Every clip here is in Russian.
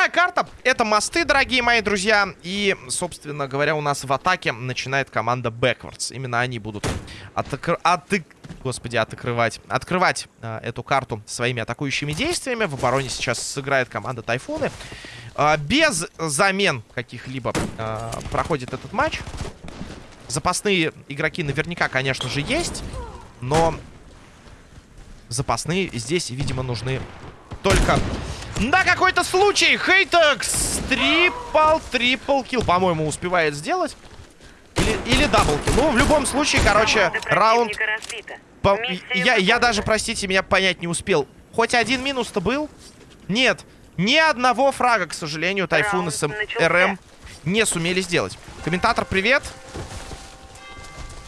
Вторая карта — это мосты, дорогие мои друзья. И, собственно говоря, у нас в атаке начинает команда Backwards. Именно они будут атак... Господи, отокрывать. Открывать э, эту карту своими атакующими действиями. В обороне сейчас сыграет команда Тайфуны. Э, без замен каких-либо э, проходит этот матч. Запасные игроки наверняка, конечно же, есть. Но запасные здесь, видимо, нужны только на какой-то случай. Хейтекс triple, triple kill, по-моему, успевает сделать. Или, или double kill. Ну, в любом случае, короче, раунд... По... Я, я даже, простите, меня понять не успел. Хоть один минус-то был? Нет. Ни одного фрага, к сожалению, Тайфун с РМ не сумели сделать. Комментатор, привет.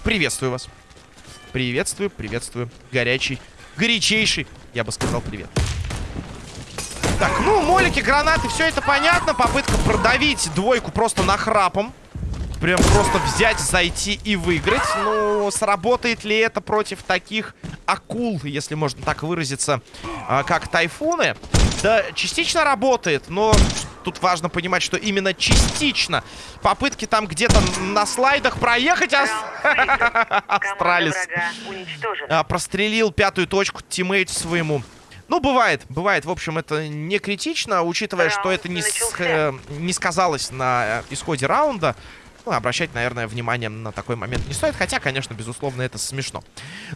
Приветствую вас. Приветствую, приветствую. Горячий, горячейший, я бы сказал, привет. Так, ну, молики, гранаты, все это понятно. Попытка продавить двойку просто нахрапом. Прям просто взять, зайти и выиграть. Ну, сработает ли это против таких акул, если можно так выразиться, а, как тайфуны? Да, частично работает, но тут важно понимать, что именно частично. Попытки там где-то на слайдах проехать. Ас... Астралис а, прострелил пятую точку тиммейту своему. Ну, бывает, бывает. В общем, это не критично, учитывая, что это не, с, э, не сказалось на э, исходе раунда. Ну, обращать, наверное, внимание на такой момент не стоит. Хотя, конечно, безусловно, это смешно.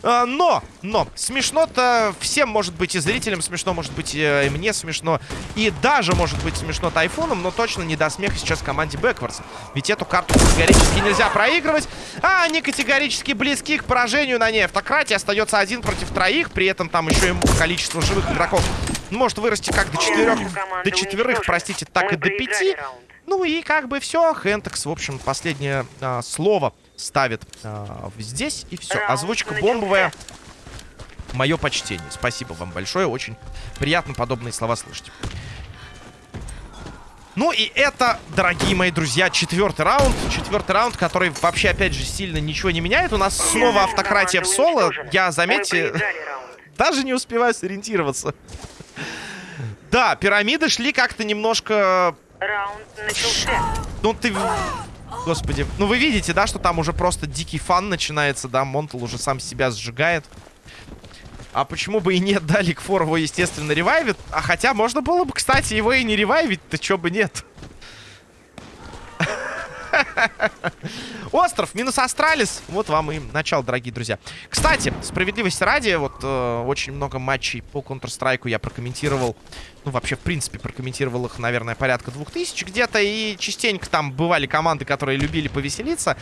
А, но, но, смешно-то всем может быть. И зрителям смешно, может быть, и мне смешно. И даже, может быть, смешно Тайфуном. Но точно не до смеха сейчас команде Бэквардс. Ведь эту карту категорически нельзя проигрывать. А они категорически близки к поражению на ней. Автократии остается один против троих. При этом там еще и количество живых игроков может вырасти как до четырех, до четверых, простите, так и до пяти. Раунд. Ну и как бы все. Хентекс, в общем, последнее а, слово ставит а, здесь. И все. Озвучка бомбовая. Мое почтение. Спасибо вам большое. Очень приятно подобные слова слышать. Ну и это, дорогие мои друзья, четвертый раунд. Четвертый раунд, который вообще, опять же, сильно ничего не меняет. У нас снова автократия в соло. Я, заметьте, даже не успеваю сориентироваться. Да, пирамиды шли как-то немножко Раунд начался. Ну ты... Господи. Ну вы видите, да, что там уже просто дикий фан начинается, да? Монтл уже сам себя сжигает. А почему бы и нет, да, Ликфор его, естественно, ревайвит. А хотя можно было бы, кстати, его и не ревайвить-то, чё бы нет. Остров минус Астралис. Вот вам и начало, дорогие друзья. Кстати, справедливости ради, вот э, очень много матчей по Counter-Strike я прокомментировал. Ну, вообще, в принципе, прокомментировал их, наверное, порядка двух тысяч где-то. И частенько там бывали команды, которые любили повеселиться.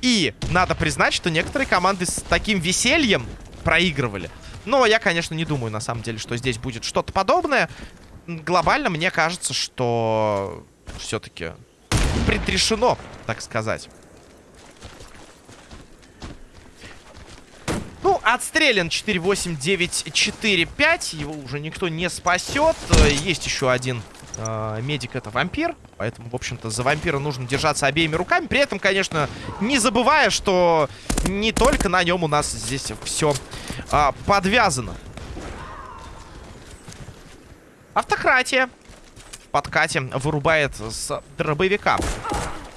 И надо признать, что некоторые команды с таким весельем проигрывали. Но я, конечно, не думаю, на самом деле, что здесь будет что-то подобное. Глобально мне кажется, что все-таки предрешено, так сказать. Ну, отстрелян 4-8-9-4-5. Его уже никто не спасет. Есть еще один э, медик, это вампир. Поэтому, в общем-то, за вампира нужно держаться обеими руками. При этом, конечно, не забывая, что не только на нем у нас здесь все э, подвязано. Автократия подкате вырубает с дробовика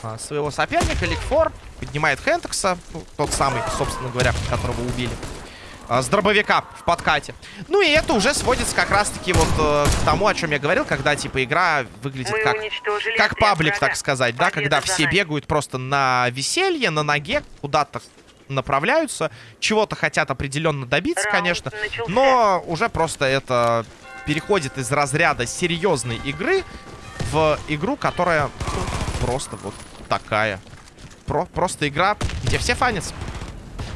а, своего соперника. Ликфор поднимает Хентекса, ну, тот самый, собственно говоря, которого убили. А, с дробовика в подкате. Ну и это уже сводится как раз-таки вот э, к тому, о чем я говорил, когда типа игра выглядит как, как паблик, так сказать, да, когда все бегают просто на веселье, на ноге, куда-то направляются, чего-то хотят определенно добиться, конечно, но уже просто это переходит из разряда серьезной игры в игру, которая ну, просто вот такая. Про просто игра, где все фанятся.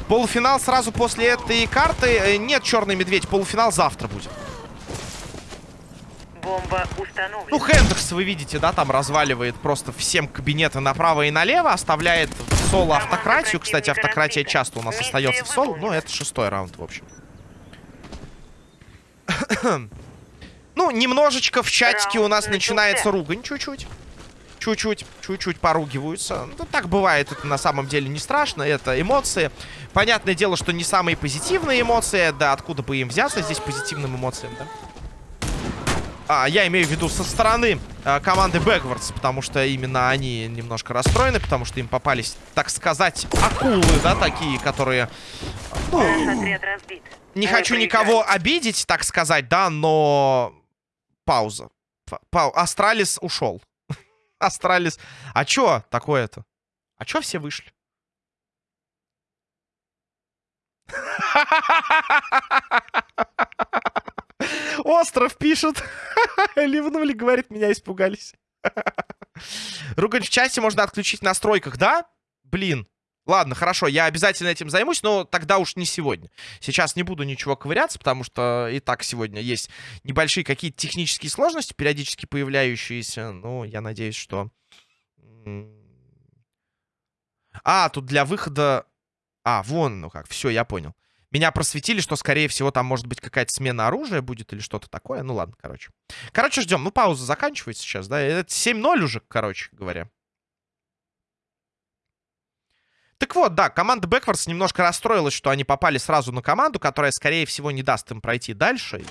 Полуфинал сразу после этой карты. Э, нет, черный медведь. Полуфинал завтра будет. Бомба установлена. Ну, Хендерс, вы видите, да, там разваливает просто всем кабинеты направо и налево. Оставляет в соло автократию. Кстати, автократия часто у нас остается в соло. Но это шестой раунд, в общем. Ну, немножечко в чатике у нас начинается ругань чуть-чуть. Чуть-чуть, чуть-чуть поругиваются. Ну, так бывает, это на самом деле не страшно, это эмоции. Понятное дело, что не самые позитивные эмоции, да, откуда бы им взяться здесь позитивным эмоциям, да? А, я имею в виду со стороны а, команды Backwards, потому что именно они немножко расстроены, потому что им попались, так сказать, акулы, да, такие, которые... Ну, не хочу никого обидеть, так сказать, да, но... Пауза. Пау... Астралис ушел. Астралис... А чё такое-то? А чё все вышли? Остров пишет. Ливнули, говорит, меня испугались. Ругань в части можно отключить в настройках, да? Блин. Ладно, хорошо, я обязательно этим займусь, но тогда уж не сегодня. Сейчас не буду ничего ковыряться, потому что и так сегодня есть небольшие какие-то технические сложности, периодически появляющиеся. Ну, я надеюсь, что... А, тут для выхода... А, вон, ну как, все, я понял. Меня просветили, что, скорее всего, там может быть какая-то смена оружия будет или что-то такое. Ну ладно, короче. Короче, ждем. Ну, пауза заканчивается сейчас, да? Это 7-0 уже, короче говоря. Так вот, да, команда Бэквардс немножко расстроилась, что они попали сразу на команду, которая, скорее всего, не даст им пройти дальше.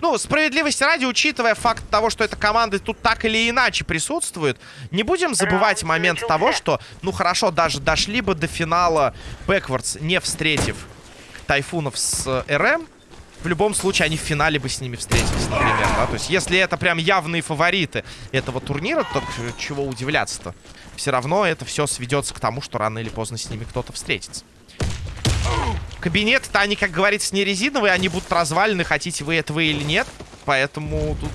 Ну, справедливости ради, учитывая факт того, что эта команда тут так или иначе присутствует, не будем забывать момент того, что, ну, хорошо, даже дошли бы до финала Бэквардс, не встретив Тайфунов с РМ, в любом случае они в финале бы с ними встретились, например, да? То есть если это прям явные фавориты этого турнира, то чего удивляться-то? Все равно это все сведется к тому, что рано или поздно с ними кто-то встретится. Кабинеты-то они, как говорится, не резиновые, они будут развалены, хотите вы этого или нет. Поэтому тут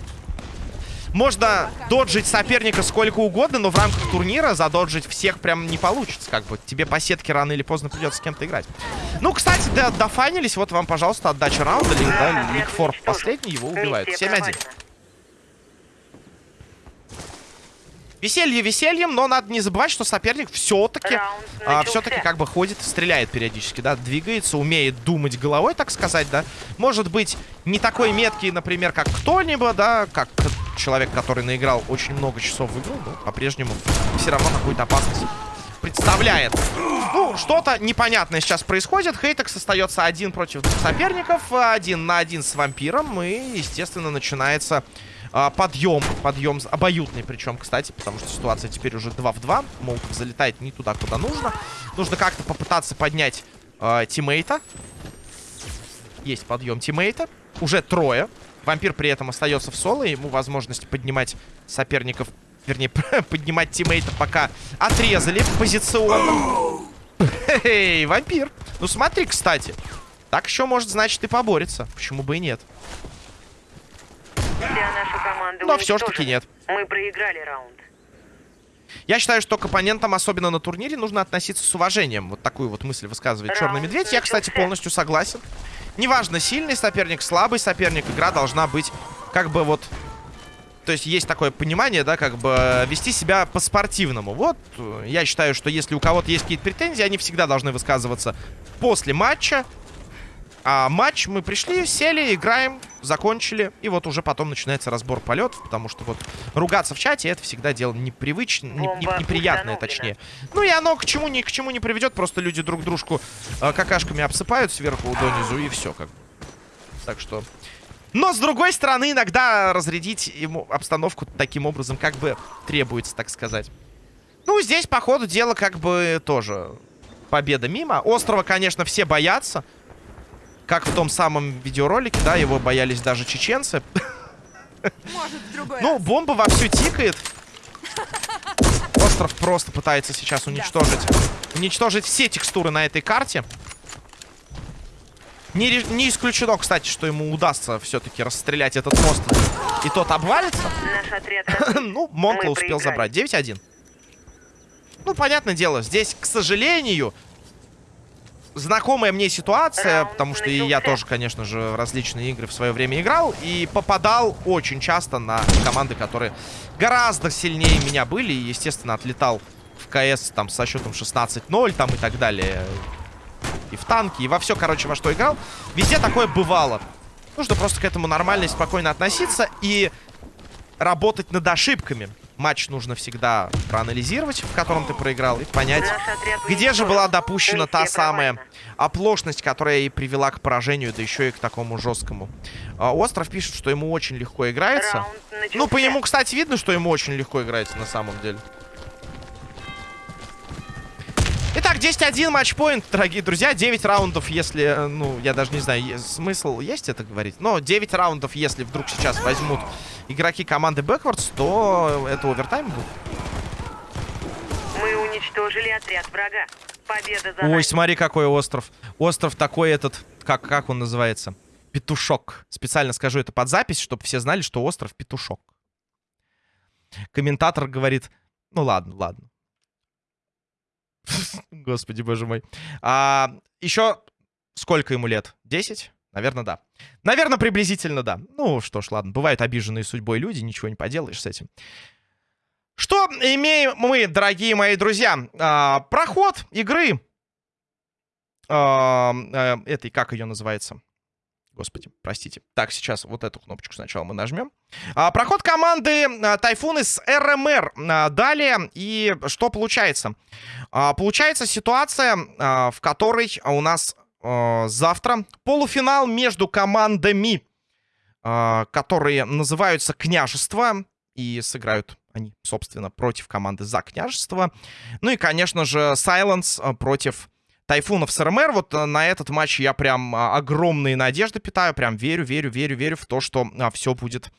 можно доджить соперника сколько угодно, но в рамках турнира задоджить всех прям не получится. Как бы тебе по сетке рано или поздно придется с кем-то играть. Ну, кстати, да, дофанились. Вот вам, пожалуйста, отдача раунда. Лик, да, последний, его убивают. 7-1. Веселье весельем, но надо не забывать, что соперник все-таки а, все-таки как бы ходит, стреляет периодически, да, двигается, умеет думать головой, так сказать, да. Может быть, не такой меткий, например, как кто-либо, да, как человек, который наиграл очень много часов в игру, но по-прежнему все равно какую-то опасность представляет. Ну, что-то непонятное сейчас происходит. Хейтекс остается один против двух соперников, один на один с вампиром, и, естественно, начинается а, подъем. Подъем обоюдный причем, кстати, потому что ситуация теперь уже 2 в 2. Молотов залетает не туда, куда нужно. Нужно как-то попытаться поднять а, тиммейта. Есть подъем тиммейта. Уже трое. Вампир при этом остается в соло. Ему возможность поднимать соперников, вернее, поднимать тиммейта, пока отрезали позиционно. Эй, вампир. Ну смотри, кстати. Так еще может, значит, и поборется. Почему бы и нет? Вся наша команда Но все-таки нет. Мы проиграли раунд. Я считаю, что к оппонентам, особенно на турнире, нужно относиться с уважением. Вот такую вот мысль высказывает Черный Медведь. Я, кстати, полностью согласен. Неважно, сильный соперник, слабый соперник, игра должна быть как бы вот... То есть есть такое понимание, да, как бы вести себя по-спортивному. Вот, я считаю, что если у кого-то есть какие-то претензии, они всегда должны высказываться после матча, а матч мы пришли, сели, играем, закончили. И вот уже потом начинается разбор полетов, потому что вот ругаться в чате это всегда дело непривычное, не, не, неприятное, точнее. Ну и оно к чему ни к чему не приведет, просто люди друг дружку э, какашками обсыпают сверху донизу и все как. Так что... Но, с другой стороны, иногда разрядить ему обстановку таким образом как бы требуется, так сказать. Ну, здесь, по ходу дела, как бы тоже победа мимо. Острова, конечно, все боятся. Как в том самом видеоролике, да, его боялись даже чеченцы. Ну, бомба вовсю тикает. Остров просто пытается сейчас уничтожить уничтожить все текстуры на этой карте. Не, не исключено, кстати, что ему удастся все-таки расстрелять этот мост. И тот обвалится. ну, Монкла успел забрать. 9-1. Ну, понятное дело, здесь, к сожалению, знакомая мне ситуация, потому что и я тоже, конечно же, в различные игры в свое время играл. И попадал очень часто на команды, которые гораздо сильнее меня были. И, естественно, отлетал в КС там со счетом 16-0 там и так далее. И в танки, и во все, короче, во что играл. Везде такое бывало. Нужно просто к этому нормально и спокойно относиться и работать над ошибками. Матч нужно всегда проанализировать, в котором ты проиграл, и понять, где же была допущена та самая оплошность, которая и привела к поражению, да еще и к такому жесткому. А, Остров пишет, что ему очень легко играется. Ну, по нему, кстати, видно, что ему очень легко играется на самом деле. 10-1 матчпоинт, дорогие друзья. 9 раундов, если, э, ну, я даже не знаю, смысл есть это говорить. Но 9 раундов, если вдруг сейчас возьмут игроки команды Backwards, то это овертайм будет. Мы уничтожили отряд врага. Победа за Ой, нами. смотри, какой остров. Остров такой этот, как, как он называется? Петушок. Специально скажу это под запись, чтобы все знали, что остров Петушок. Комментатор говорит, ну ладно, ладно. Господи, боже мой. А, еще сколько ему лет? 10? Наверное, да. Наверное, приблизительно да. Ну что ж, ладно. Бывают обиженные судьбой люди, ничего не поделаешь с этим. Что имеем мы, дорогие мои друзья? А, проход игры. А, а, этой, как ее называется? Господи, простите. Так, сейчас вот эту кнопочку сначала мы нажмем. А, проход команды а, Тайфуны с РМР. А, далее, и что получается? А, получается ситуация, а, в которой у нас а, завтра полуфинал между командами, а, которые называются «Княжество». И сыграют они, собственно, против команды «За княжество». Ну и, конечно же, а, против Тайфунов с РМР. Вот а, на этот матч я прям а, огромные надежды питаю. Прям верю, верю, верю, верю в то, что а, все будет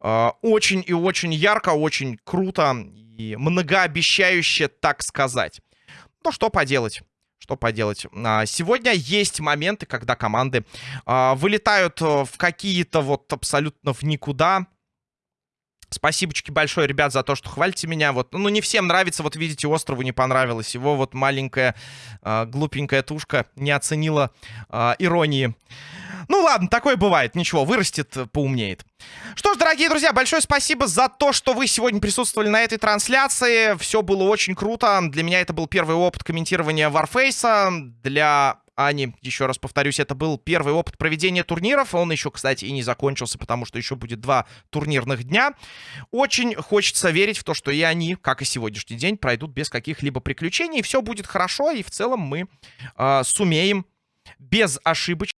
а, очень и очень ярко, очень круто и многообещающе, так сказать. Ну, что поделать? Что поделать? А, Сегодня есть моменты, когда команды вылетают а, в какие-то вот абсолютно в никуда. Спасибочки большое, ребят, за то, что хвалите меня. Вот, ну, не всем нравится, вот видите, острову не понравилось. Его вот маленькая а, глупенькая тушка не оценила а, иронии. Ну ладно, такое бывает. Ничего, вырастет, э, поумнеет. Что ж, дорогие друзья, большое спасибо за то, что вы сегодня присутствовали на этой трансляции. Все было очень круто. Для меня это был первый опыт комментирования Warface. Для Ани, еще раз повторюсь, это был первый опыт проведения турниров. Он еще, кстати, и не закончился, потому что еще будет два турнирных дня. Очень хочется верить в то, что и они, как и сегодняшний день, пройдут без каких-либо приключений. Все будет хорошо, и в целом мы э, сумеем без ошибочек